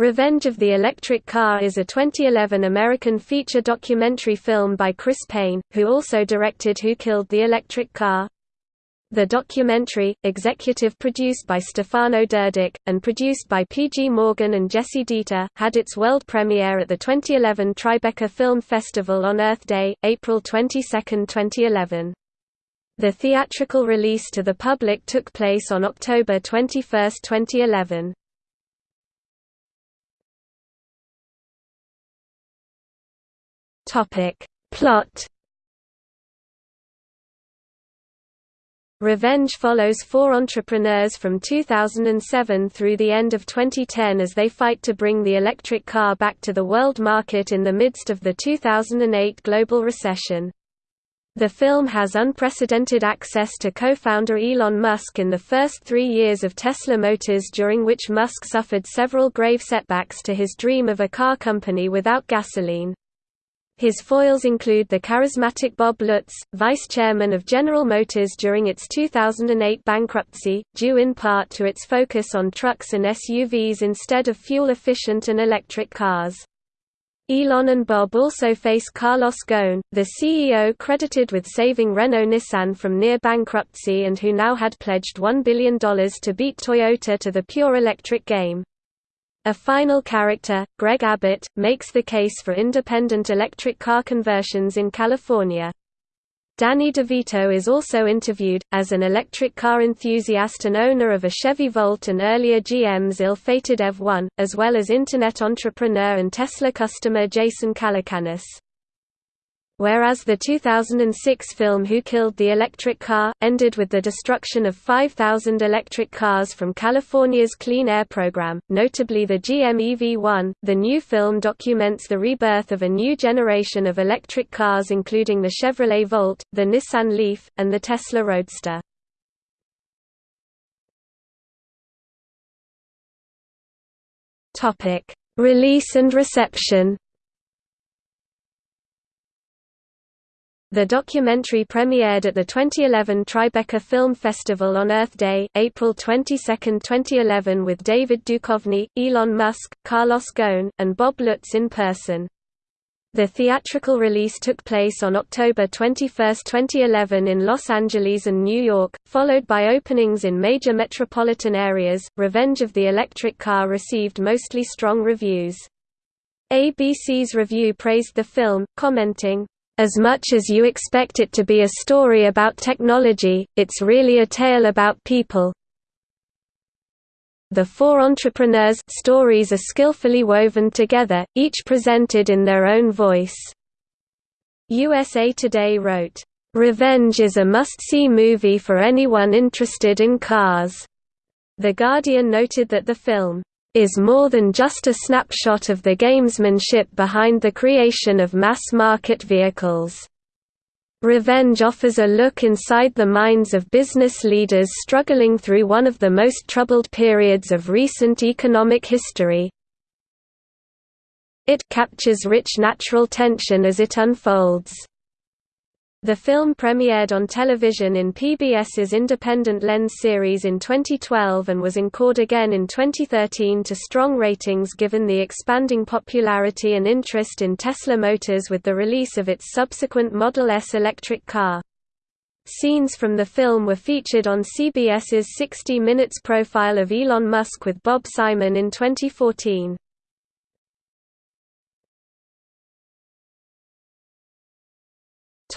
Revenge of the Electric Car is a 2011 American feature documentary film by Chris Paine, who also directed Who Killed the Electric Car? The documentary, executive produced by Stefano Durdić, and produced by P.G. Morgan and Jessie Deeter, had its world premiere at the 2011 Tribeca Film Festival on Earth Day, April 22, 2011. The theatrical release to the public took place on October 21, 2011. Topic. Plot Revenge follows four entrepreneurs from 2007 through the end of 2010 as they fight to bring the electric car back to the world market in the midst of the 2008 global recession. The film has unprecedented access to co-founder Elon Musk in the first three years of Tesla Motors during which Musk suffered several grave setbacks to his dream of a car company without gasoline. His foils include the charismatic Bob Lutz, vice chairman of General Motors during its 2008 bankruptcy, due in part to its focus on trucks and SUVs instead of fuel-efficient and electric cars. Elon and Bob also face Carlos Ghosn, the CEO credited with saving Renault-Nissan from near bankruptcy and who now had pledged $1 billion to beat Toyota to the pure electric game. A final character, Greg Abbott, makes the case for independent electric car conversions in California. Danny DeVito is also interviewed, as an electric car enthusiast and owner of a Chevy Volt and earlier GM's ill-fated EV1, as well as Internet entrepreneur and Tesla customer Jason Calacanis whereas the 2006 film Who Killed the Electric Car? ended with the destruction of 5,000 electric cars from California's Clean Air Program, notably the GM EV1. The new film documents the rebirth of a new generation of electric cars including the Chevrolet Volt, the Nissan Leaf, and the Tesla Roadster. Release and reception The documentary premiered at the 2011 Tribeca Film Festival on Earth Day, April 22, 2011 with David Duchovny, Elon Musk, Carlos Ghosn, and Bob Lutz in person. The theatrical release took place on October 21, 2011 in Los Angeles and New York, followed by openings in major metropolitan areas. Revenge of the Electric Car received mostly strong reviews. ABC's review praised the film, commenting, as much as you expect it to be a story about technology, it's really a tale about people. The four entrepreneurs' stories are skillfully woven together, each presented in their own voice. USA Today wrote, "...Revenge is a must-see movie for anyone interested in cars." The Guardian noted that the film is more than just a snapshot of the gamesmanship behind the creation of mass-market vehicles. Revenge offers a look inside the minds of business leaders struggling through one of the most troubled periods of recent economic history. It captures rich natural tension as it unfolds. The film premiered on television in PBS's Independent Lens series in 2012 and was encored again in 2013 to strong ratings given the expanding popularity and interest in Tesla Motors with the release of its subsequent Model S electric car. Scenes from the film were featured on CBS's 60 Minutes profile of Elon Musk with Bob Simon in 2014.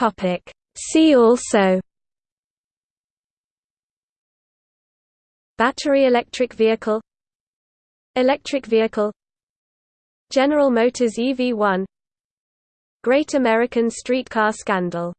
Topic. See also Battery electric vehicle Electric vehicle General Motors EV1 Great American Streetcar Scandal